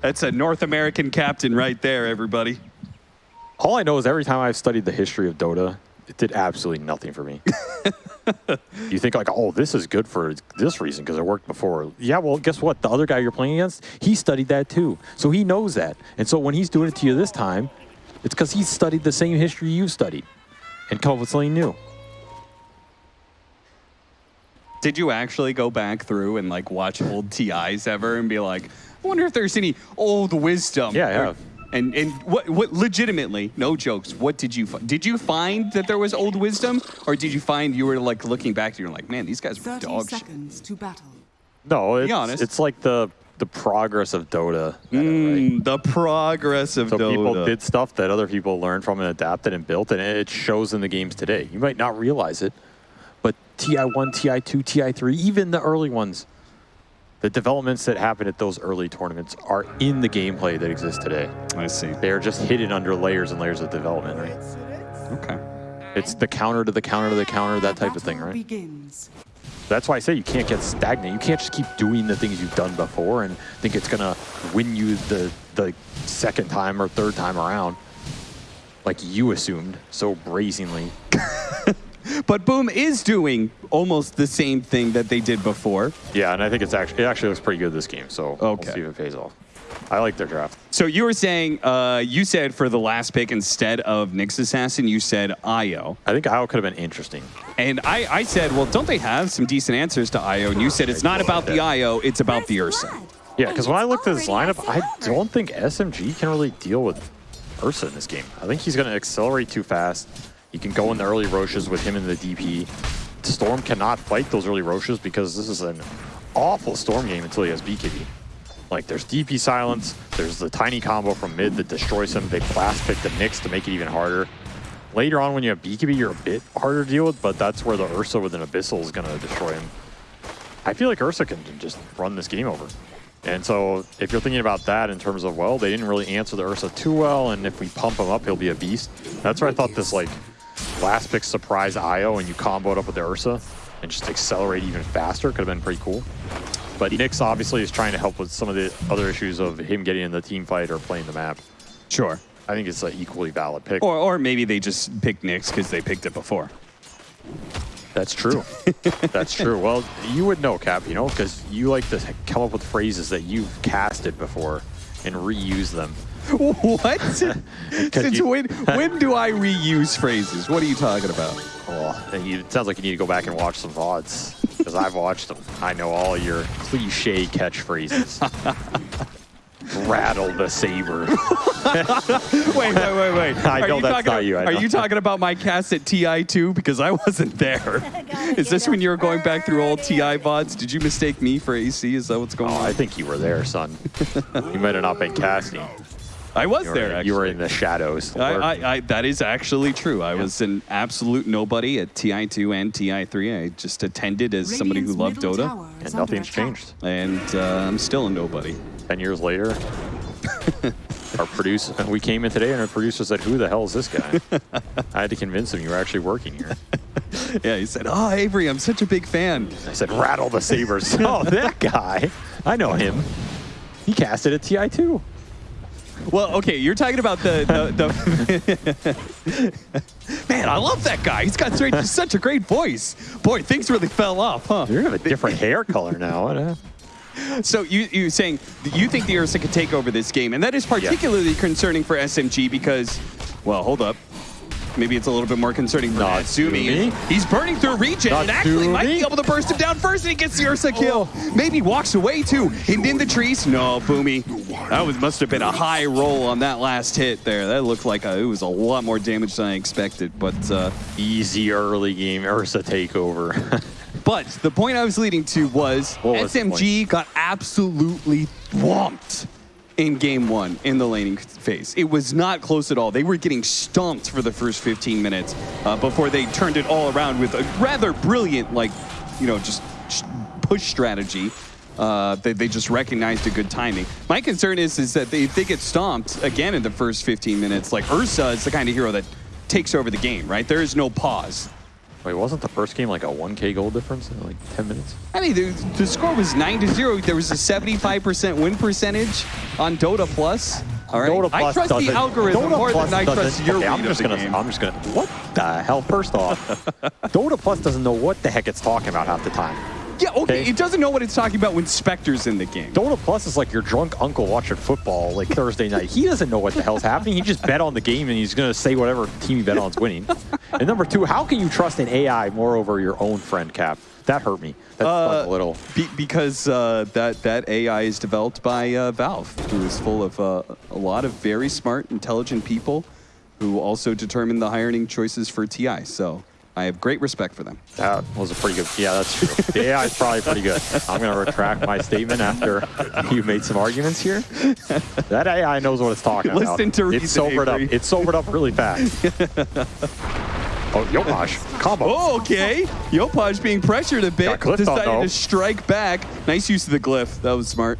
That's a North American captain right there, everybody. All I know is every time I've studied the history of Dota, it did absolutely nothing for me. you think like, oh, this is good for this reason because it worked before. Yeah, well, guess what? The other guy you're playing against, he studied that too. So he knows that. And so when he's doing it to you this time, it's because he's studied the same history you've studied and come up with something new. Did you actually go back through and like watch old TIs ever and be like, I wonder if there's any old wisdom? Yeah, I Or- And and what what legitimately, no jokes. What did you find? Did you find that there was old wisdom, or did you find you were like looking back and you're like, man, these guys were 30 dog shit. seconds to battle. No, it's, honest. it's like the the progress of Dota. meta, right? Mm, the progress of So Dota. people did stuff that other people learned from and adapted and built, and it shows in the games today. You might not realize it, but TI1, TI2, TI3, even the early ones, the developments that happened at those early tournaments are in the gameplay that exists today. I see. They are just hidden under layers and layers of development, right? Okay. It's the counter to the counter to the counter, that type of thing, right? Begins. That's why I say you can't get stagnant. You can't just keep doing the things you've done before and think it's gonna win you the the second time or third time around, like you assumed so brazenly. But Boom is doing almost the same thing that they did before. Yeah, and I think it's actually it actually looks pretty good this game. So Okay. we'll see if it pays off. I like their draft. So you were saying, uh, you said for the last pick instead of Nyx Assassin, you said Io. I think Io could have been interesting. And I, I said, well, don't they have some decent answers to Io? And you said it's not about the Io, it's about the Ursa. Yeah, because when I looked at this lineup, I don't think SMG can really deal with Ursa in this game. I think he's going to accelerate too fast. He can go in the early Roshes with him in the DP. Storm cannot fight those early Roshes because this is an awful Storm game until he has BKB. Like, there's DP silence, there's the tiny combo from mid that destroys him. They blast pick the Nyx to make it even harder. Later on, when you have BKB, you're a bit harder to deal with, but that's where the Ursa with an Abyssal is going to destroy him. I feel like Ursa can just run this game over. And so if you're thinking about that in terms of, well, they didn't really answer the Ursa too well, and if we pump him up, he'll be a beast. That's where I thought this, like, last pick surprise IO and you combo it up with the Ursa and just accelerate even faster could have been pretty cool. But Nyx obviously is trying to help with some of the other issues of him getting in the team fight or playing the map. Sure. I think it's an equally valid pick. Or, or maybe they just picked Nyx because they picked it before. That's true. That's true. Well, you would know, Cap, you know, because you like to come up with phrases that you've casted before and reuse them. What? Since you- when, when do I reuse phrases? What are you talking about? Oh, well, then it sounds like you need to go back and watch some VODs because I've watched them. I know all your cliche catchphrases. Rattle the saber. Wait, wait, wait, wait. I Are know you that's talking, not you, I are you talking about my cast at TI2? Because I wasn't there. Is this when you were going back through old TI VODs? Did you mistake me for AC? Is that what's going Oh, on? I think you were there, son. you might have not been casting. I was You were, there, actually. you were in the shadows. I, I, I, that is actually true. I was an absolute nobody at TI2 and TI3. I just attended as somebody who loved middle Dota, and nothing's attack. changed. and uh, I'm still a nobody. Ten years later, our producer, we came in today and our producer said, who the hell is this guy? I had to convince him you were actually working here. Yeah, he said, "Oh, Avery, I'm such a big fan." I said, rattle the sabers. oh, that guy. I know him. He casted at TI2. Well, okay, you're talking about the the. the Man, I love that guy. He's got such, such a great voice. Boy, things really fell off, huh? You have a different hair color now. So you you saying you think the Ursa could take over this game, and that is particularly concerning for SMG because, well, hold up. Maybe it's a little bit more concerning for Natsumi. Natsumi? He's burning through regen and actually might be able to burst him down first and he gets the Ursa kill. Maybe walks away too. And in the trees. No, Boomy. That was must have been a high roll on that last hit there. That looked like a, it was a lot more damage than I expected. But uh, easy early game Ursa takeover. But the point I was leading to was, What was SMG got absolutely thwomped in game one in the laning phase. It was not close at all. They were getting stomped for the first 15 minutes uh, before they turned it all around with a rather brilliant, like, you know, just push strategy. Uh, they, they just recognized a good timing. My concern is is that they, if they get stomped again in the first 15 minutes, like Ursa is the kind of hero that takes over the game, right? There is no pause. Wait, wasn't the first game like a 1k goal difference in like 10 minutes? I mean, the, the score was 9 to 0. There was a 75% win percentage on Dota Plus. All right. Dota I trust the algorithm Dota more Plus than I trust your okay, I'm just gonna, game. I'm just gonna. What the hell? First off, Dota Plus doesn't know what the heck it's talking about half the time. Yeah, okay. It doesn't know what it's talking about when Spectre's in the game. Dota Plus is like your drunk uncle watching football like Thursday night. He doesn't know what the hell's happening. He just bet on the game and he's gonna say whatever team he bet on's winning. And number two, how can you trust an AI more over your own friend Cap? That hurt me. That Uh, a little. Be, because uh, that that AI is developed by uh, Valve, who is full of uh, a lot of very smart, intelligent people, who also determine the hiring choices for TI. So I have great respect for them. That was a pretty good. Yeah, that's true. The AI is probably pretty good. I'm going to retract my statement after you made some arguments here. That AI knows what it's talking about. Listen to It's sobered Avery. up. It's sobered up really fast. oh, Yopaj. Combo. Oh, okay. Yopaj being pressured a bit, clipped on, decided to strike back. Nice use of the glyph. That was smart.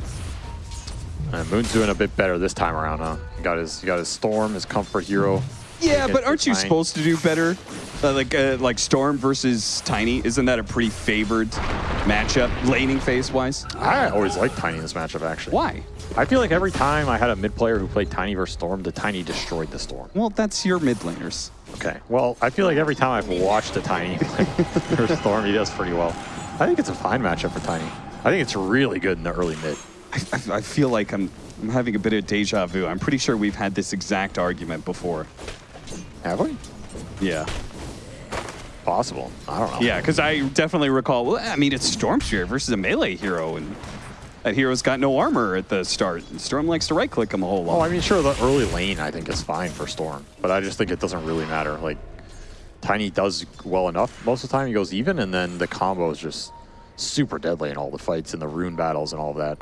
And Moon's doing a bit better this time around, huh? Got his, he got his Storm, his Comfort Hero. Yeah, but aren't you the supposed to do better? Uh, like uh, like Storm versus Tiny, isn't that a pretty favored matchup, laning phase wise? I always liked Tiny in this matchup, actually. Why? I feel like every time I had a mid player who played Tiny versus Storm, the Tiny destroyed the Storm. Well, that's your mid laners. Okay. Well, I feel like every time I've watched a Tiny versus Storm, he does pretty well. I think it's a fine matchup for Tiny. I think it's really good in the early mid. I, I, I feel like I'm I'm having a bit of deja vu. I'm pretty sure we've had this exact argument before. Have we? Yeah. Possible. I don't know. Yeah, because I definitely recall. Well, I mean, it's Storm versus a melee hero, and that hero's got no armor at the start. And Storm likes to right click him a whole lot. Oh, I mean, sure, the early lane I think is fine for Storm, but I just think it doesn't really matter. Like, Tiny does well enough most of the time. He goes even, and then the combo is just super deadly in all the fights and the rune battles and all that.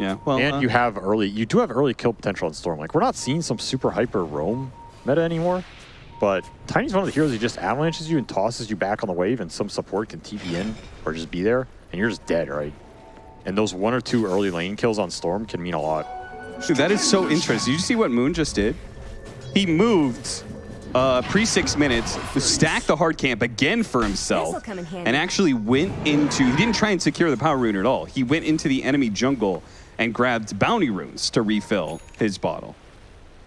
yeah. Well, and uh, you have early, you do have early kill potential in Storm. Like, we're not seeing some super hyper roam meta anymore, but Tiny's one of the heroes who just avalanches you and tosses you back on the wave, and some support can TP in or just be there, and you're just dead, right? And those one or two early lane kills on Storm can mean a lot. Dude, that is so interesting. Did you see what Moon just did? He moved uh, pre six minutes, stacked the hard camp again for himself, This'll come in handy. and actually went into. He didn't try and secure the power rune at all. He went into the enemy jungle and grabbed bounty runes to refill his bottle.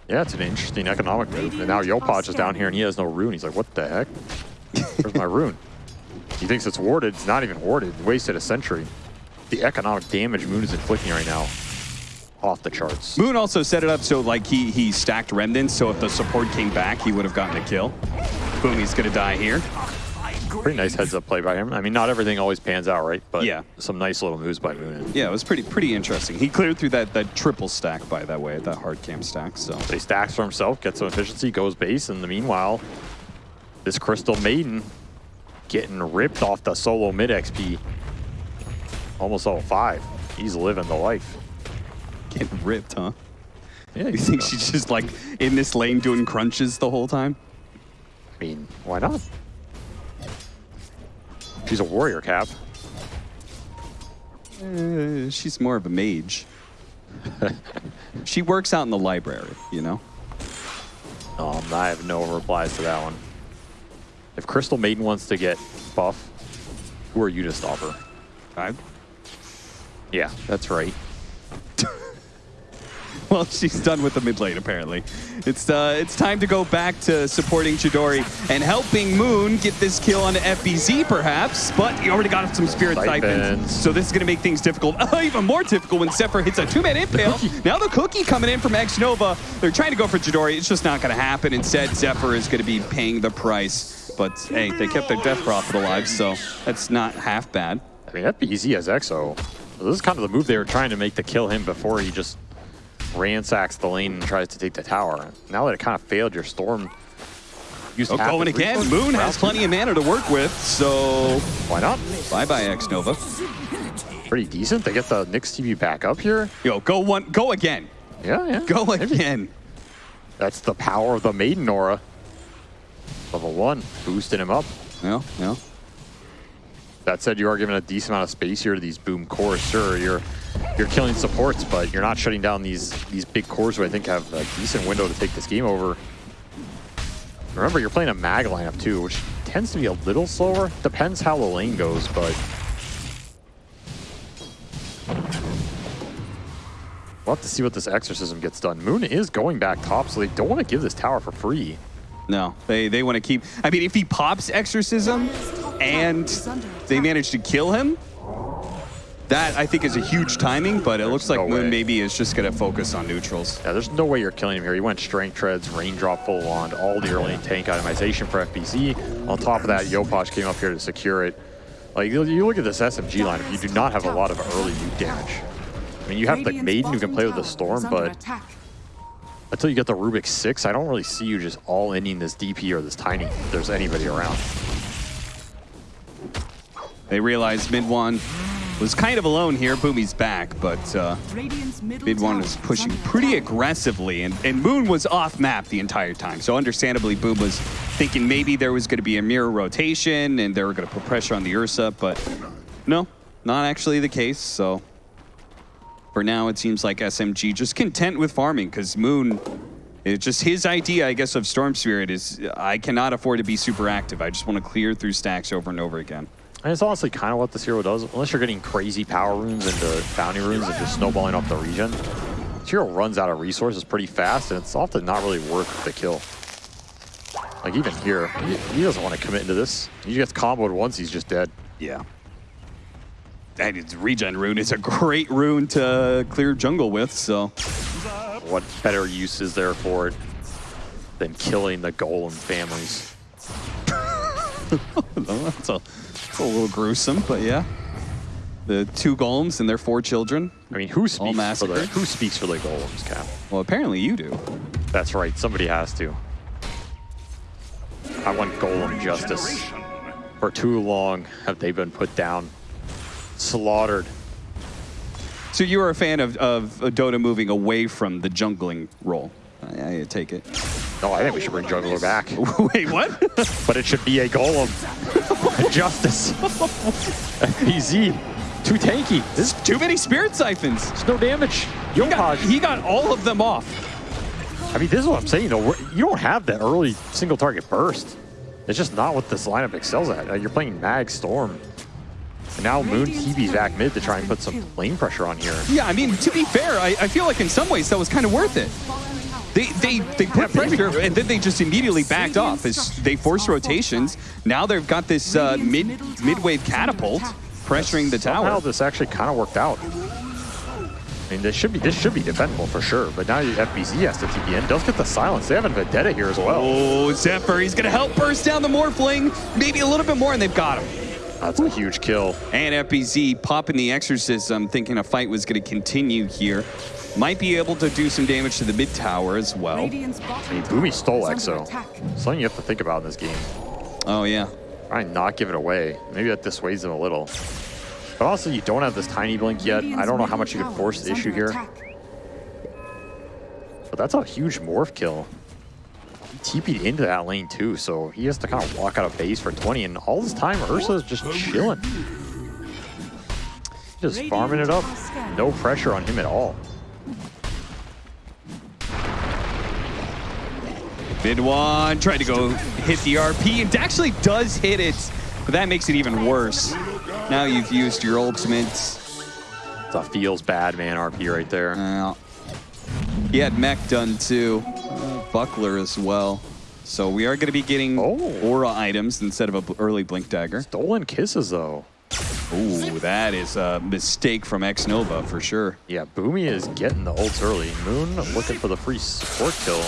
Yeah, it's an interesting economic move. And now Yopaj is down here and he has no rune. He's like, what the heck? Where's my rune? He thinks it's warded. It's not even warded. Wasted a century. The economic damage Moon is inflicting right now, off the charts. Moon also set it up so like he he stacked remnants, so if the support came back, he would have gotten a kill. Boom, he's gonna die here. Pretty nice heads up play by him. I mean, not everything always pans out, right? But Yeah. some nice little moves by Moon. Yeah, it was pretty pretty interesting. He cleared through that that triple stack by that way, that hard camp stack. So So he stacks for himself, gets some efficiency, goes base, in the meanwhile, this Crystal Maiden getting ripped off the solo mid XP. Almost all five. He's living the life. getting ripped, huh? Yeah, You think she's just like in this lane doing crunches the whole time? I mean, why not? She's a warrior, Cap. Uh, she's more of a mage. she works out in the library, you know. Um, I have no replies to that one. If Crystal Maiden wants to get buff, who are you to stop her? I, Yeah, that's right. well, she's done with the mid lane apparently. It's uh, it's time to go back to supporting Chidori and helping Moon get this kill on FBZ perhaps, but he already got some spirit Siphons. so this is gonna make things difficult, even more difficult when Zephyr hits a two-man impale. now the cookie coming in from X Nova. They're trying to go for Chidori. It's just not gonna happen. Instead, Zephyr is gonna be paying the price. But hey, they kept their death prophet alive, so that's not half bad. I mean, FBZ has EXO. This is kind of the move they were trying to make to kill him before he just ransacks the lane and tries to take the tower. Now that it kind of failed, your Storm used Oh, going again. resources. Moon has plenty of mana to work with, so Why not? bye-bye X Nova. Pretty decent. They get the Nyx TV back up here. Yo, go one, go again, Yeah, yeah. go again. That's the power of the Maiden Aura. Level one, boosting him up. No, no. That said, you are given a decent amount of space here to these boom cores. Sure, you're you're killing supports, but you're not shutting down these these big cores who I think have a decent window to take this game over. Remember, you're playing a mag lineup too, which tends to be a little slower. Depends how the lane goes, but We'll have to see what this exorcism gets done. Moon is going back top, so they don't want to give this tower for free. No, they, they want to keep... I mean, if he pops Exorcism and they manage to kill him, that, I think, is a huge timing, but it looks like no Moon way. maybe is just going to focus on neutrals. Yeah, there's no way you're killing him here. He went strength treads, raindrop full on, all the early tank itemization for FBZ. On top of that, Yopaj came up here to secure it. Like, you you look at this SMG lineup, you do not have a lot of early nuke damage. I mean, you have the Maiden who can play with the Storm, but until you get the Rubik 6, I don't really see you just all ending this DP or this Tiny if there's anybody around. They realized mid one was kind of alone here. Boomy's back, but uh, mid one was pushing pretty aggressively, and, and Moon was off map the entire time. So understandably, Boom was thinking maybe there was going to be a mirror rotation and they were going to put pressure on the Ursa, but no, not actually the case. So for now, it seems like SMG just content with farming because Moon. It's just his idea, I guess, of Storm Spirit is I cannot afford to be super active. I just want to clear through stacks over and over again. And it's honestly kind of what this hero does, unless you're getting crazy power runes into uh, bounty runes and just snowballing off the region. This hero runs out of resources pretty fast, and it's often not really worth the kill. Like even here, he, he doesn't want to commit into this. He gets comboed once, he's just dead. Yeah. That is regen rune is a great rune to clear jungle with, so What better use is there for it than killing the golem families? that's a, that's a little gruesome, but yeah. The two golems and their four children. I mean, who speaks for the who speaks for the golems, Cap? Well, apparently you do. That's right, somebody has to. I want golem justice. For too long have they been put down, slaughtered. So you are a fan of, of Dota moving away from the jungling role. I, I take it. No, I think we should bring jungler back, Wait, what? but it should be a golem. justice. FBZ, too tanky. This Too many spirit siphons. there's no damage. He got, he got all of them off. I mean, this is what I'm saying, though. We're- You don't have that early single target burst. It's just not what this lineup excels at. Uh, You're playing Mag Storm. And now Moon TB's back mid to try and put some lane pressure on here. Yeah, I mean, to be fair, I, I feel like in some ways that was kind of worth it. They they they put pressure and then they just immediately backed off as they forced rotations. Now they've got this uh, mid mid wave catapult pressuring the Somehow tower. this actually kind of worked out. I mean, this should be this should be defendable for sure. But now FBZ has to TP in. Does get the silence. They have a Vendetta here as well. Oh, Zephyr, he's gonna help burst down the Morphling, maybe a little bit more, and they've got him. That's a huge kill. And FBZ popping the Exorcism, thinking a fight was gonna continue here. Might be able to do some damage to the mid tower as well. I mean, Boomy stole Exo. Something you have to think about in this game. Oh yeah. Try and not give it away. Maybe that dissuades them a little. But also, you don't have this tiny blink yet. I don't know how much you can force the issue here. But that's a huge morph kill. TP'd into that lane too, so he has to kind of walk out of base for 20. And all this time, Ursa's just chilling. Just farming it up. No pressure on him at all. Mid one, tried to go hit the RP, and actually does hit it, but that makes it even worse. Now you've used your ultimates. It's a feels bad man RP right there. Uh, he had mech done too, buckler as well. So we are going to be getting Oh. aura items instead of a early blink dagger. Stolen kisses though. Ooh, that is a mistake from X Nova for sure. Yeah, Boomy is getting the ults early. Moon looking for the free support kill.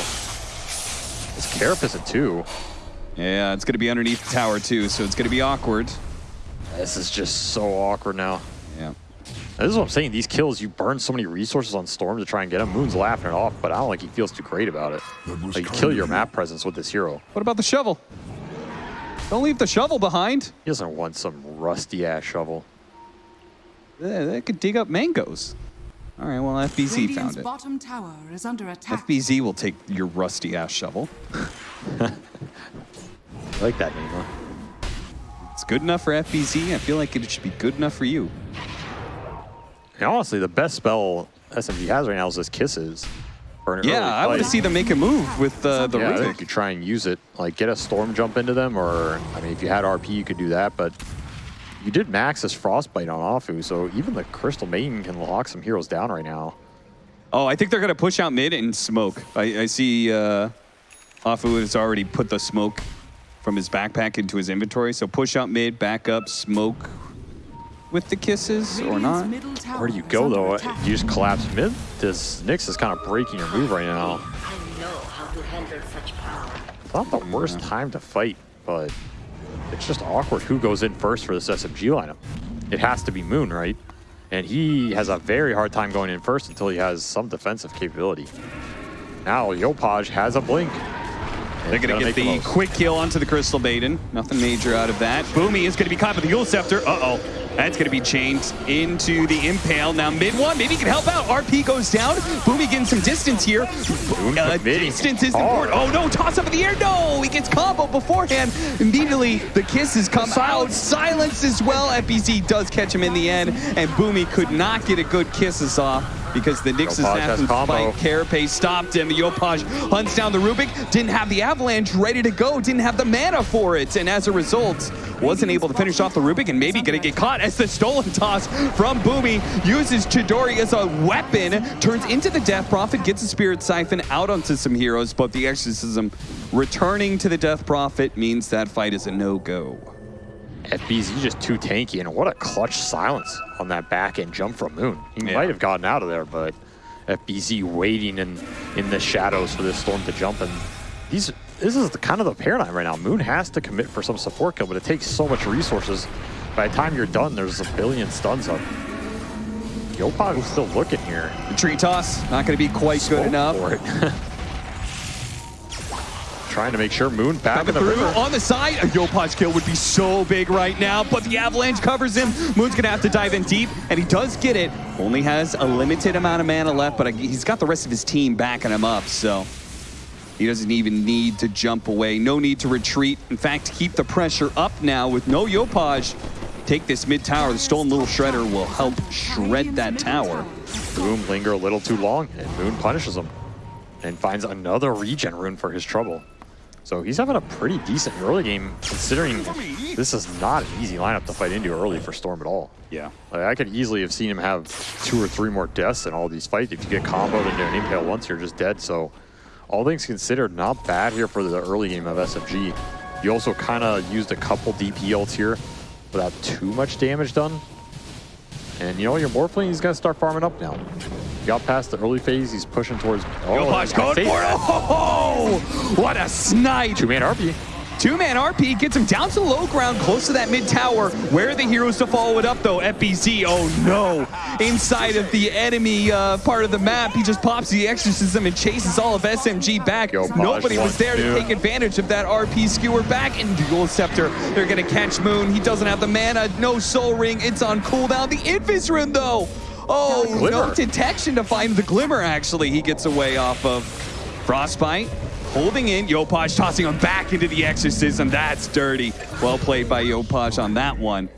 It's Carapace at two. Yeah, it's going to be underneath the tower too, so it's going to be awkward. This is just so awkward now. Yeah. This is what I'm saying. These kills, you burn so many resources on Storm to try and get him. Moon's laughing it off, but I don't think he feels too great about it. Like, you kill your map presence with this hero. What about the shovel? Don't leave the shovel behind. He doesn't want some rusty ass shovel. They, they could dig up mangoes. All right, well, FBZ found it. bottom tower is under attack. FBZ will take your rusty ass shovel. I like that name, huh? It's good enough for FBZ. I feel like it should be good enough for you. And honestly, the best spell SMG has right now is this Kisses. for an Yeah, I want to see them make a move with uh, the Yeah, I think you could try and use it, like get a storm jump into them, or I mean, if you had RP, you could do that. But you did max this frostbite on Afu, so even the Crystal Maiden can lock some heroes down right now. Oh, I think they're going to push out mid and smoke. I, I see uh, Afu has already put the smoke from his backpack into his inventory. So push out mid, back up, smoke with the kisses or not. Where do you go though? You just collapse mid. This Nyx is kind of breaking your move right now. I know how to handle such power. It's not the worst time to fight, but it's just awkward who goes in first for this SMG lineup. It has to be Moon, right? And he has a very hard time going in first until he has some defensive capability. Now Yopaj has a blink. They're going to get the quick kill onto the Crystal Maiden. Nothing major out of that. Boomy is going to be caught with the Eul Scepter. Uh-oh. That's going to be chained into the Impale. Now mid one, maybe he can help out. RP goes down. Boomy getting some distance here. Uh, distance is Oh. important. Oh no, toss up in the air. No, he gets combo beforehand. Immediately, the kisses come out. Silence as well. FBZ does catch him in the end. And Boomy could not get a good kisses off because the has assassin spike Carapace stopped him. Yopaj hunts down the Rubik, didn't have the Avalanche ready to go, didn't have the mana for it, and as a result, wasn't able to finish off the Rubik and maybe gonna get caught as the stolen toss from Boomy uses Chidori as a weapon, turns into the Death Prophet, gets a Spirit Siphon out onto some heroes, but the Exorcism returning to the Death Prophet means that fight is a no-go. FBZ just too tanky, and what a clutch silence on that back end jump from Moon. He Yeah. might have gotten out of there, but FBZ waiting in in the shadows for this storm to jump, and these this is the kind of the paradigm right now. Moon has to commit for some support kill, but it takes so much resources. By the time you're done, there's a billion stuns up. Yopaj is still looking here. The tree toss, not gonna be quite Smoke good enough. Trying to make sure Moon back Coming in the through river. on the side. A Yopaj kill would be so big right now, but the Avalanche covers him. Moon's gonna have to dive in deep, and he does get it. Only has a limited amount of mana left, but he's got the rest of his team backing him up, so he doesn't even need to jump away. No need to retreat. In fact, keep the pressure up now with no Yopaj. Take this mid tower. The stolen little shredder will help shred that tower. Boom linger a little too long, and Moon punishes him and finds another regen rune for his trouble. So he's having a pretty decent early game, considering this is not an easy lineup to fight into early for Storm at all. Yeah. Like, I could easily have seen him have two or three more deaths in all these fights. If you get comboed into an impale once, you're just dead. So all things considered, not bad here for the early game of SMG. You also kind of used a couple DP ults here without too much damage done. And you know, your Morphling, he's going to start farming up now. Got past the early phase, he's pushing towards... Yopaj oh, I going for it. Oh, what a snipe. Two-man RP. Two-man RP gets him down to the low ground, close to that mid-tower. Where are the heroes to follow it up, though? FBZ, oh no. Inside of the enemy uh, part of the map, he just pops the Exorcism and chases all of SMG back. Yo, Nobody was there to to- take advantage of that RP skewer back into Dual Scepter. They're gonna catch Moon. He doesn't have the mana, no Soul Ring. It's on cooldown. The Invis Rune, though. Oh, no detection to find the Glimmer, actually. He gets away off of Frostbite. Holding in, Yopaj tossing him back into the Exorcism. That's dirty. Well played by Yopaj on that one.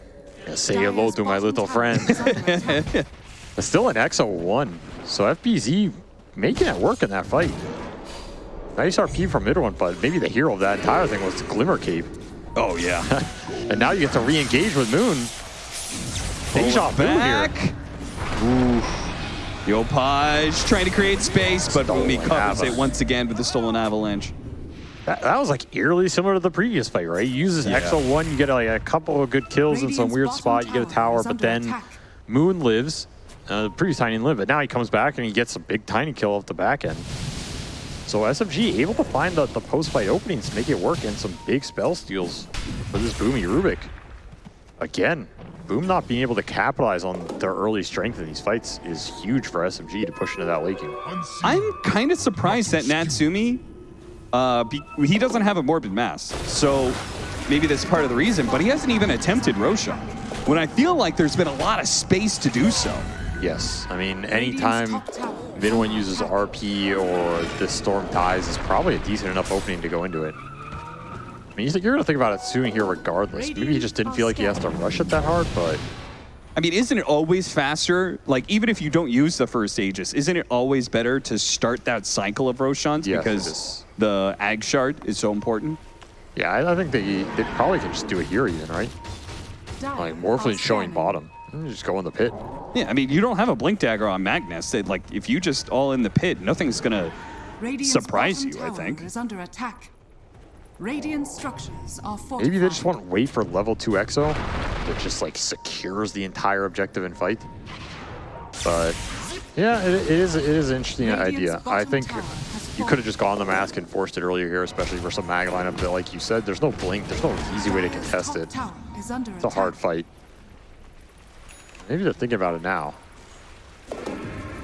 Yeah, say hello to my little friend. It's still an EXO 1, so FBZ making it work in that fight. Nice RP from mid one, but maybe the hero of that entire thing was the Glimmer Cape. Oh, yeah. And now you get to re-engage with Moon. Deja vu back. here. Yopaj trying to create space, but Stolen Boomy covers it once again with the stolen avalanche. That, that was like eerily similar to the previous fight, right? You use this Yeah. EXO 1, you get like a couple of good kills in some weird spot, you get a tower tower, but then attack. Moon lives. Uh, the previous Tiny didn't live, but now he comes back and he gets a big Tiny kill off the back end. So SMG able to find the, the post-fight openings to make it work and some big spell steals for this Boomy Rubik. Again, Boom not being able to capitalize on their early strength in these fights is huge for SMG to push into that late game. I'm kind of surprised that Natsumi, uh, be, he doesn't have a Morbid Mask. So maybe that's part of the reason, but he hasn't even attempted Roshan. When I feel like there's been a lot of space to do so. Yes, I mean, anytime mid one uses RP or the Storm dies is probably a decent enough opening to go into it. I mean, you think- you're going to think about it soon here regardless. Maybe he just didn't feel like he has to rush it that hard, but I mean, isn't it always faster? Like, even if you don't use the first Aegis, isn't it always better to start that cycle of Roshans Yes, because the Ag Shard is so important? Yeah, I, I think they, they probably can just do it here even, right? Like, Morphling showing bottom. Just go in the pit. Yeah, I mean, you don't have a Blink Dagger on Magnus. That, like, if you just all in the pit, nothing's going to surprise you, I think. Is under attack. Radiant structures are fortified. Maybe they just want to wait for level 2 EXO that just like secures the entire objective and fight. But yeah, it, it is it is an interesting Radiant's idea. I think you could have just gone the mask and forced it earlier here, especially for some mag lineup that, like you said, there's no blink, there's no easy way to contest it. It's a hard fight. Maybe they're thinking about it now.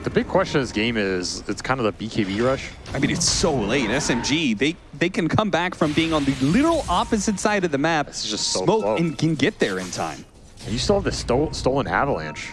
The big question of this game is it's kind of the BKB rush. I mean, it's so late. SMG, they they can come back from being on the literal opposite side of the map, This is just so smoke, slow. and can get there in time. You still have the sto stolen avalanche.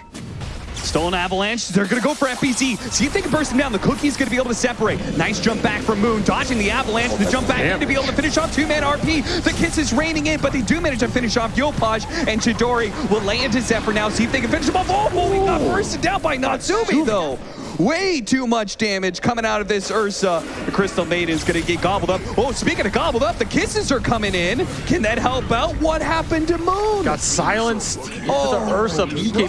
Stolen Avalanche, they're gonna go for FBZ. See if they can burst him down. The Cookie's gonna be able to separate. Nice jump back from Moon, dodging the Avalanche. the jump back in to be able to finish off two-man RP. The Kiss is raining in, but they do manage to finish off Yopaj, and Chidori will lay into Zephyr now. See if they can finish him off. Oh, oh he got bursted down by Natsumi, though. Way too much damage coming out of this Ursa. The Crystal Maiden's gonna get gobbled up. Oh, speaking of gobbled up, the Kisses are coming in. Can that help out? What happened to Moon? Got silenced Oh, into the Ursa BKB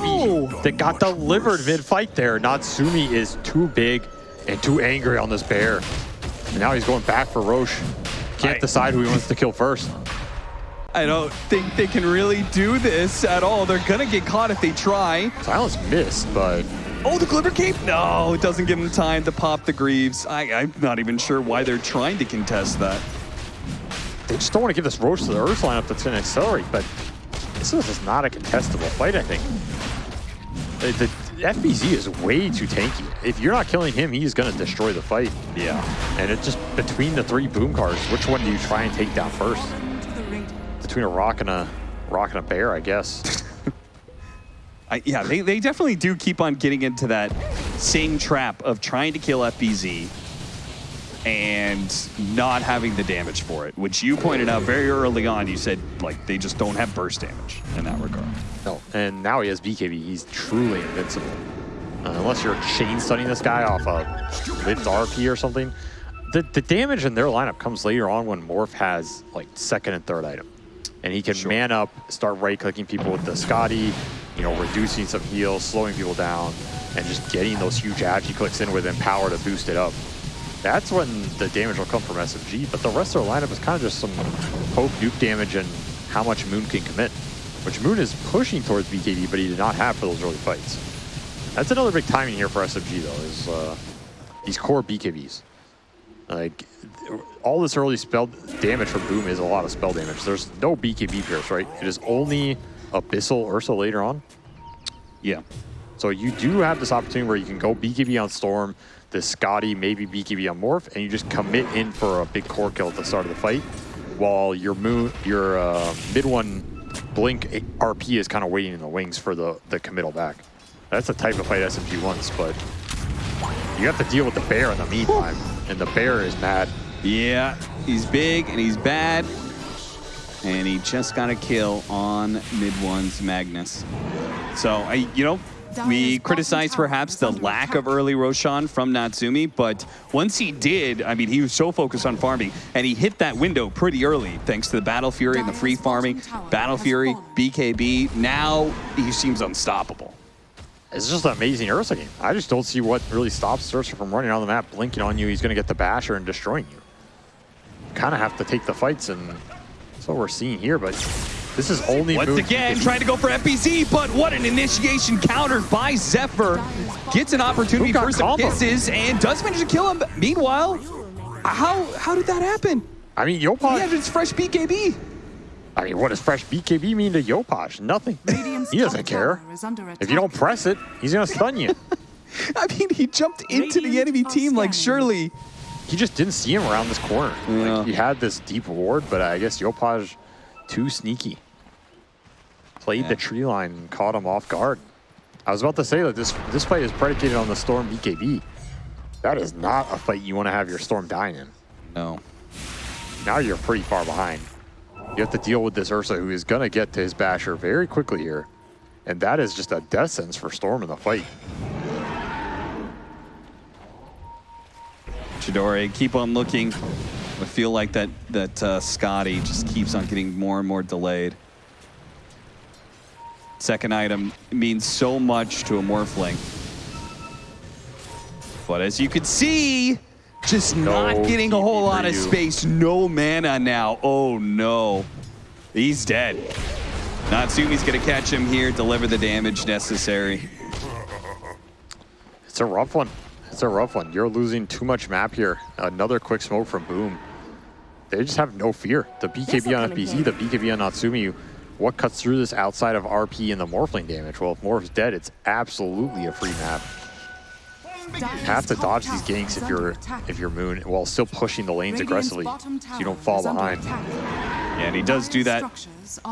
no. that got delivered mid-fight there. Natsumi is too big and too angry on this bear. And now he's going back for Rosh. Can't I- decide who he wants to kill first. I don't think they can really do this at all. They're gonna get caught if they try. Silence missed, but Oh, the Glimmer Cape? No, it doesn't give them time to pop the Greaves. I, I'm not even sure why they're trying to contest that. they just don't want to give this Rosh to the Ursa lineup that's going to accelerate. But this is not a contestable fight, I think. The, the FBZ is way too tanky. If you're not killing him, he's going to destroy the fight. Yeah. And it's just between the three boom cars, which one do you try and take down first? to the Radiant. Between a rock and a rock and a bear, I guess. I, yeah, they, they definitely do keep on getting into that same trap of trying to kill FBZ and not having the damage for it, which you pointed out very early on. You said, like, they just don't have burst damage in that regard. no. And now he has BKB. He's truly invincible. Uh, unless you're chain stunning this guy off a Lift RP or something. The, the damage in their lineup comes later on when Morph has like second and third item. And he can Sure. man up, start right-clicking people with the Skadi, you know, reducing some heals, slowing people down, and just getting those huge agi clicks in with Empower to boost it up. That's when the damage will come from SMG, but the rest of their lineup is kind of just some poke nuke damage and how much Moon can commit. Which Moon is pushing towards BKB, but he did not have for those early fights. That's another big timing here for SMG though, is uh, these core BKBs. Like, all this early spell damage from Boom is a lot of spell damage. There's no BKB pierce, right? It is only Abyssal Ursa later on. Yeah. So you do have this opportunity where you can go BKB on Storm, this Skadi, maybe BKB on Morph, and you just commit in for a big core kill at the start of the fight, while your moon, your uh, mid one Blink RP is kind of waiting in the wings for the, the committal back. That's the type of fight SMG wants, but you have to deal with the bear in the meantime, and the bear is mad. Yeah, he's big and he's bad. And he just got a kill on mid one's Magnus. So, I, you know, we Dire's criticized perhaps the lack of early Roshan from Natsumi, but once he did, I mean, he was so focused on farming, and he hit that window pretty early thanks to the Battle Fury and the free farming. Battle Fury. BKB, now he seems unstoppable. It's just an amazing Ursa game. I just don't see what really stops Ursa from running on the map, blinking on you. He's going to get the basher and destroying you. Kind of have to take the fights, and that's what we're seeing here. But this is only Once again, trying to go for FBZ, but what an initiation countered by Zephyr. Gets an opportunity Who got for some combo? kisses and does manage to kill him. Meanwhile, how how did that happen? I mean, He had Yopaj. his fresh BKB. I mean, what does fresh BKB mean to Yopaj? Nothing. He doesn't care. tower is under If you don't press it, he's going to stun you. I mean, he jumped into the enemy are team like scanning. surely. He just didn't see him around this corner. Yeah. Like, he had this deep ward, but I guess Yopaj too sneaky. Played Yeah. the tree line and caught him off guard. I was about to say that this this fight is predicated on the Storm BKB. That is not a fight you want to have your Storm dying in. No. Now you're pretty far behind. You have to deal with this Ursa who is going to get to his basher very quickly here. And that is just a death sentence for Storm in the fight. Chidori, keep on looking. I feel like that that uh, Skadi just keeps on getting more and more delayed. Second item means so much to a Morphling. But as you can see, just not getting a whole lot of space. No mana now. Oh no. He's dead. Natsumi's gonna catch him here, deliver the damage necessary. It's a rough one. It's a rough one. You're losing too much map here. Another quick smoke from Boom. They just have no fear. The BKB on FBZ, the BKB on Natsumi. What cuts through this outside of RP and the Morphling damage? Well, if Morph's dead, it's absolutely a free map. You have to dodge these ganks if you're if you're Moon while still pushing the lanes aggressively so you don't fall behind. Yeah, and he does do that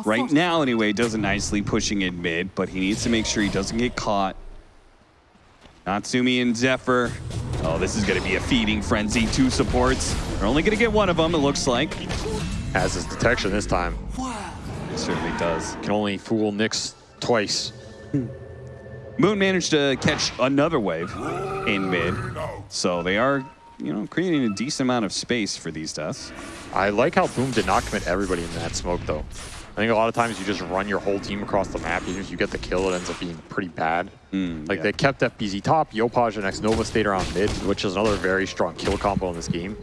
right now anyway. Does it nicely pushing in mid, but he needs to make sure he doesn't get caught. Natsumi and Zephyr. Oh, this is going to be a feeding frenzy. Two supports. They're only going to get one of them, it looks like. Has his detection this time. It certainly does. Can only fool Nyx twice. Moon managed to catch another wave in mid, so they are, you know, creating a decent amount of space for these deaths. I like how Boom did not commit everybody in that smoke, though. I think a lot of times you just run your whole team across the map. Even if you get the kill, it ends up being pretty bad. Hmm, like yeah. they kept FBZ top, Yopaj and X-Nova stayed around mid, which is another very strong kill combo in this game.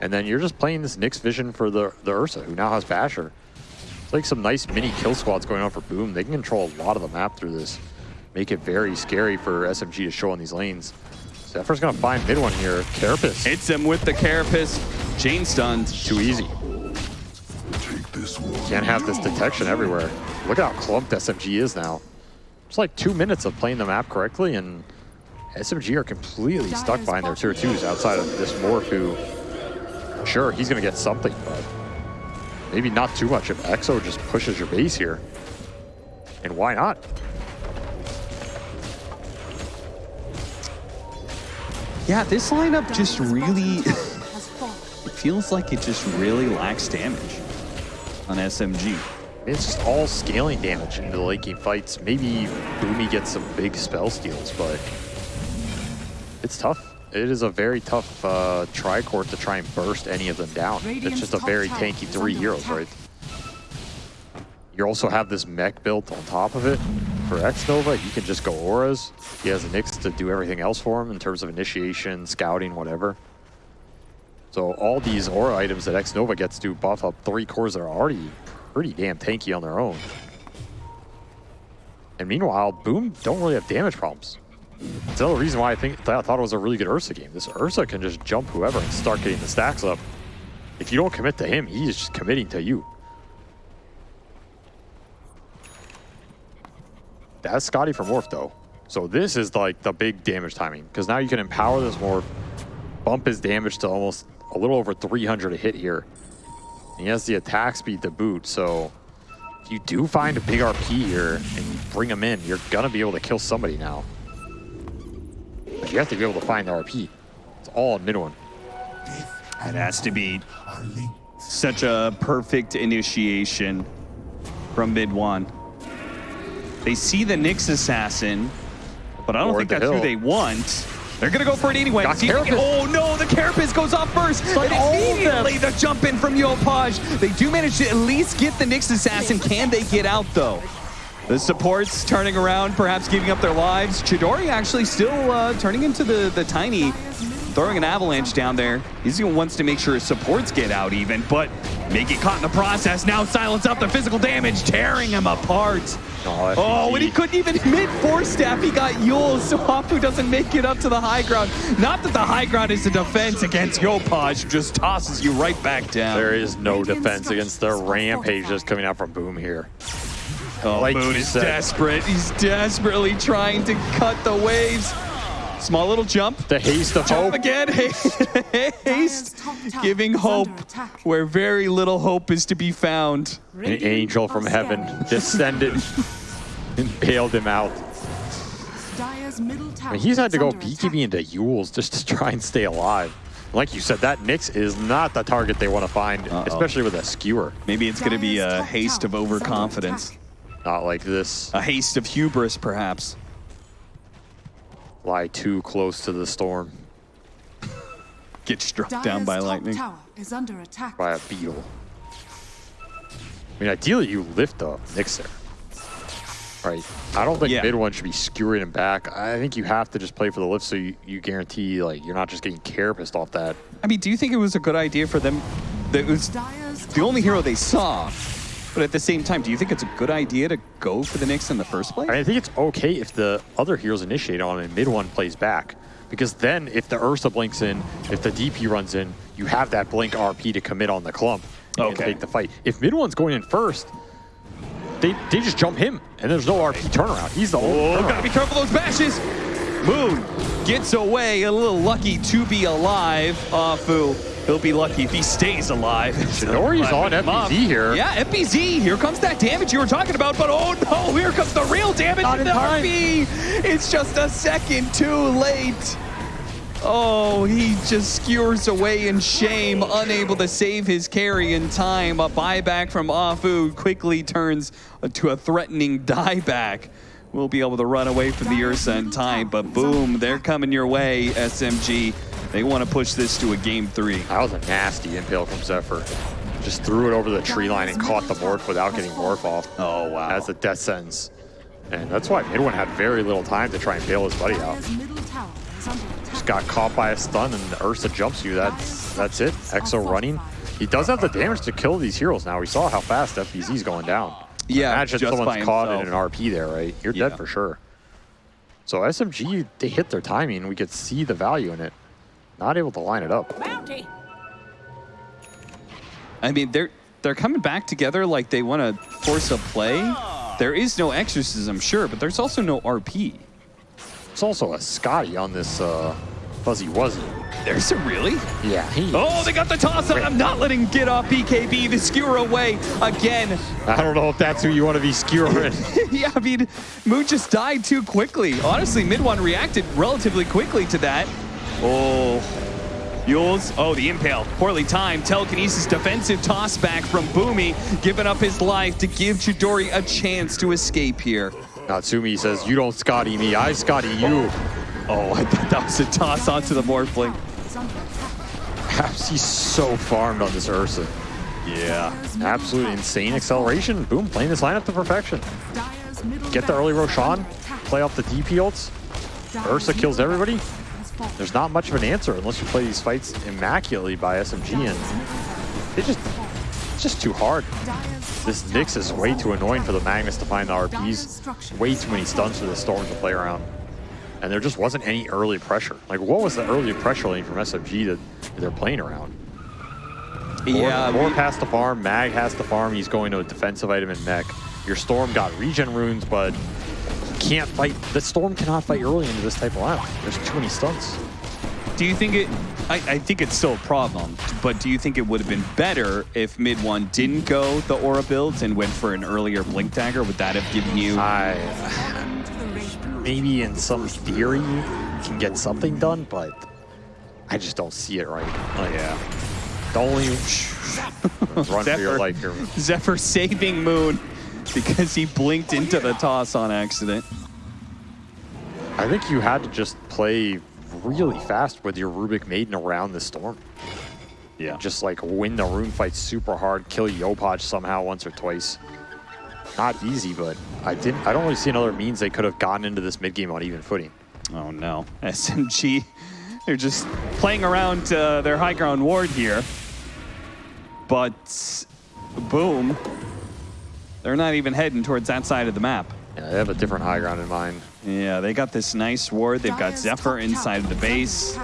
And then you're just playing this Nyx vision for the, the Ursa, who now has Basher. It's like some nice mini kill squads going on for Boom. They can control a lot of the map through this. Make it very scary for SMG to show in these lanes. Zephyr's gonna find mid one here. Carapace. Hits him with the Carapace. Chain stunned. too easy. Can't have this detection everywhere. Look at how clumped SMG is now. It's like two minutes of playing the map correctly, and SMG are completely stuck behind their tier twos outside of this Morph who, sure, he's going to get something, but maybe not too much if EXO just pushes your base here. And why not? Yeah, this lineup just really, it feels like it just really lacks damage on SMG. It's just all scaling damage into the late game fights. Maybe Boomy gets some big spell steals, but it's tough. It is a very tough uh, tri-court to try and burst any of them down. it's just a very tanky three heroes, right? You also have this mech built on top of it. For X-Nova, he can just go auras. He has Nyx to do everything else for him in terms of initiation, scouting, whatever. So all these aura items that X-Nova gets to buff up three cores that are already pretty damn tanky on their own. And meanwhile, Boom don't really have damage problems. That's another reason why I think I thought it was a really good Ursa game. This Ursa can just jump whoever and start getting the stacks up. If you don't commit to him, he is just committing to you. That's Skadi for Morph though. So this is like the big damage timing because now you can empower this Morph, bump his damage to almost a little over 300 a hit here. And he has the attack speed to boot, so if you do find a big RP here and you bring him in, you're gonna be able to kill somebody now. But you have to be able to find the RP. It's all in mid one. It has to be such a perfect initiation from mid one. They see the Nyx assassin, but I don't Or think that's who they want. They're gonna go for it anyway. Got See if they can- Carapace. oh no, the Carapace goes off first. like and all of them. immediately the jump in from Yopaj. They do manage to at least get the Nyx assassin. Can they get out though? The supports turning around, perhaps giving up their lives. Chidori actually still uh, turning into the, the tiny, throwing an avalanche down there. He's gonna wants to make sure his supports get out even, but may get caught in the process. Now silence out the physical damage, tearing him apart. Oh, Oh, and he couldn't even mid force staff. He got Eul, so Afu doesn't make it up to the high ground. Not that the high ground is a defense against Yopaj, who just tosses you right back down. There is no defense against the rampage that's coming out from Boom here. Oh, Like Moon is said. desperate. He's desperately trying to cut the waves. Small little jump. The haste of Jump hope. again. Haste. Giving hope where very little hope is to be found. An angel from heaven descended and bailed him out. Dire's middle tower I mean, he's had to go under attack. BKB into Euls just to try and stay alive. Like you said, that Nyx is not the target they want to find, Uh-oh. especially with a skewer. Maybe it's going to be a haste of tower is under overconfidence. Not like this. A haste of hubris, perhaps. Lie too close to the storm Get struck Dire's down by top lightning. tower is under attack. by a beetle. I mean, ideally you lift up Nyx there. Right. I don't think Yeah. mid one should be skewering him back. I think you have to just play for the lift so you, you guarantee like you're not just getting carapassed off that. I mean, do you think it was a good idea for them? That it was Dire's the only hero they saw. But at the same time, do you think it's a good idea to go for the Nyx in the first place? I, mean, I think it's okay if the other heroes initiate on and mid one plays back. Because then if the Ursa blinks in, if the DP runs in, you have that blink RP to commit on the clump and Okay. take the fight. If mid one's going in first, they, they just jump him and there's no RP turnaround. He's the only Oh, turnaround. gotta be careful those bashes. Moon gets away, a little lucky to be alive. Afu, he'll be lucky if he stays alive. Chidori's on Him. FBZ here. Yeah, FBZ. Here comes that damage you were talking about, but oh no, here comes the real damage Not with in the time. RP. It's just a second too late. Oh, he just skewers away in shame, unable to save his carry in time. A buyback from Afu quickly turns to a threatening dieback. We'll be able to run away from the Ursa in time, but boom, they're coming your way, SMG. They want to push this to a game three. That was a nasty impale from Zephyr. Just threw it over the tree line and caught the morph without getting morph off. Oh, wow. As a death sentence. And that's why Mid One had very little time to try and bail his buddy out. Dire's middle tower is under attack. Just got caught by a stun and Ursa jumps you. That's that's it. Exo running. He does have the damage to kill these heroes now. We saw how fast FBZ's going down. Yeah, Imagine just someone's caught in an RP there, right? You're Yeah. dead for sure. So SMG, they hit their timing. We could see the value in it. Not able to line it up. Bounty. I mean, they're they're coming back together like they want to force a play. There is no exorcism, sure, but there's also no RP. There's also a Skadi on this uh, Fuzzy Wuzzy. There's a really? Yeah, he. Oh, they got the toss on. I'm not letting him get off BKB. The skewer away again. I don't know if that's who you want to be skewering. yeah, I mean, Moon just died too quickly. Honestly, Mid One reacted relatively quickly to that. Oh, Euls. Oh, the impale. Poorly timed. Telekinesis defensive toss back from Boomy, giving up his life to give Chidori a chance to escape here. Natsumi says, you don't Skadi me, I Skadi you. Oh, I thought that was a toss onto the Morphling. Is under attack. Perhaps he's so farmed on this Ursa. Yeah. Absolute insane acceleration. Boom, playing this lineup to perfection. fallen. Dire's middle Get the early Roshan, play off the DP ults. Ursa kills everybody. Tower has fallen. There's not much of an answer unless you play these fights immaculately by SMG and it just it's just too hard. This Nyx is way too annoying for the. Magnus to find the RPs. Way too many stuns for the Storm to play around. And there just wasn't any early pressure. Like, what was the early pressure lane from SMG that they're playing around? Yeah, Morph has to farm, Mag has to farm, he's going to a defensive item in mech. Your Storm got regen runes, but can't fight. The Storm cannot fight early into this type of lineup. There's too many stunts. Do you think it? I, I think it's still a problem, but do you think it would have been better if mid one didn't go the aura builds and went for an earlier blink dagger? Would that have given you? I To the Radiant. maybe in some theory you can get something done, but I just don't see it right. Like, yeah. the only run for your life here. Zephyr saving Moon because he blinked into the toss on accident. I think you had to just play really fast with your Rubick Maiden around the storm. Yeah. Just like win the rune fight super hard, kill Yopaj somehow once or twice. Not easy, but I didn't. I don't really see another means they could have gotten into this mid game on even footing. Oh no. SMG, they're just playing around uh, their high ground ward here. But boom, they're not even heading towards that side of the map. Yeah, they have a different high ground in mind. Yeah, they got this nice ward. They've got Zephyr inside of the base.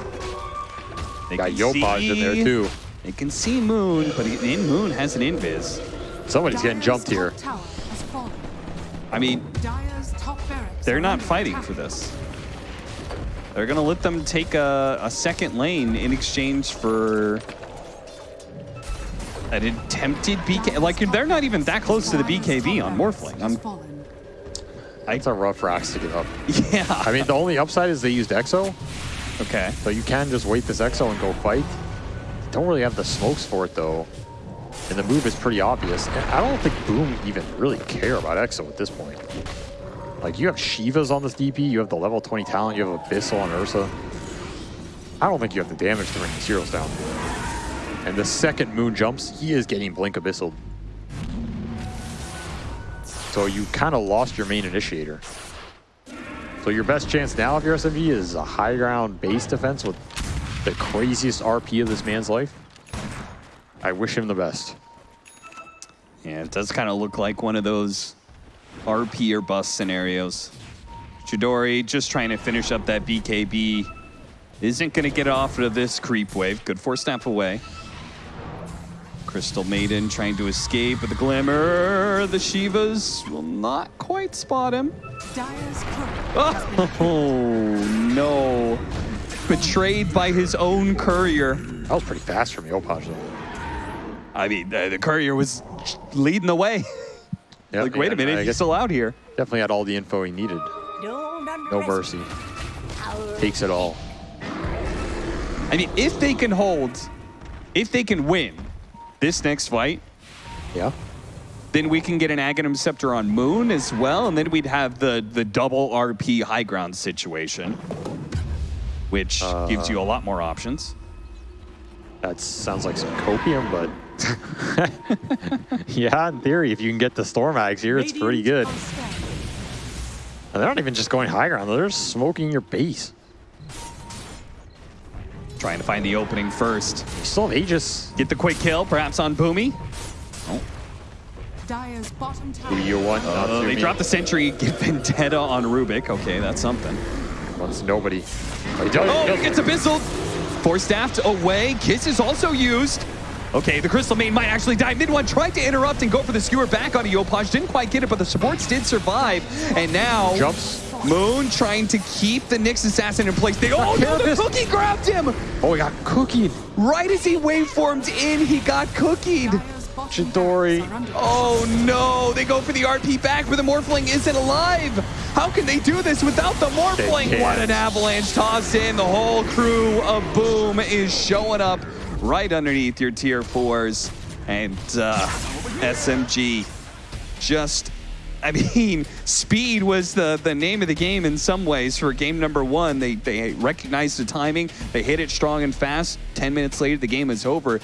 They Got can Yopaj in there too. They can see Moon, but in Moon has an invis. Somebody's getting jumped here. tower has fallen. I mean, Dire's top barracks they're not fighting for this. They're gonna let them take a, a second lane in exchange for an attempted BK. Like they're not even that close to the BKB on Morphling. I'm, fallen. It's a rough rocks to get up. yeah. I mean, the only upside is they used Exo, okay. so you can just wait this Exo and go fight. Don't really have the smokes for it though. And the move is pretty obvious. And I don't think Boom even really care about EXO at this point. Like, you have Shivas on this DP, you have the level 20 talent, you have Abyssal and Ursa. I don't think you have the damage to bring these heroes down. And the second Moon jumps, he is getting Blink Abyssal. So you kind of lost your main initiator. So your best chance now if you're SMG is a high ground base defense with the craziest RP of this man's life. I wish him the best. Yeah, it does kind of look like one of those RP or bust scenarios. Chidori just trying to finish up that BKB. Isn't going to get off of this creep wave. Good four snap away. Crystal Maiden trying to escape with the glimmer. The Shivas will not quite spot him. Dire's Oh, no. Betrayed by his own courier. That was pretty fast from Yopaj though. I mean, the, the courier was leading the way. Yeah, like, wait a minute, I he's still out here. definitely had all the info he needed. No mercy. Takes it all. I mean, if they can hold, if they can win this next fight, Yeah. then we can get an Aghanim Scepter on Moon as well, and then we'd have the, the double RP high ground situation, which uh, gives you a lot more options. That sounds like some copium, but yeah, in theory, if you can get the Storm Aghs here, it's pretty good. Radiant are scanning. And they're not even just going high ground, they're smoking your base. Trying to find the opening first. You still have Aegis. Get the quick kill, perhaps on Boomy. Dire's bottom tower. Who do you want? Not Oh, they me. dropped the sentry, get Vendetta on Rubick. Okay, that's something. Wants nobody. But he. Oh, he does. he gets Abyssal. Four staffed away. Kiss is also used. Okay, the Crystal Main might actually die. Mid one tried to interrupt and go for the skewer back onto Yopaj. Didn't quite get it, but the supports did survive. And now Jumps. Moon trying to keep the Nyx Assassin in place. They, oh no, the cookie grabbed him! Oh, he got cookied. Right as he waveformed in, he got cookied. Chidori. barracks are under Oh no, they go for the RP back, but the Morphling isn't alive. How can they do this without the Morphling? What an avalanche tossed in. The whole crew of Boom is showing up right underneath your tier fours. And uh, SMG just, I mean, speed was the, the name of the game in some ways for game number one. They, they recognized the timing, they hit it strong and fast. 10 minutes later, the game is over.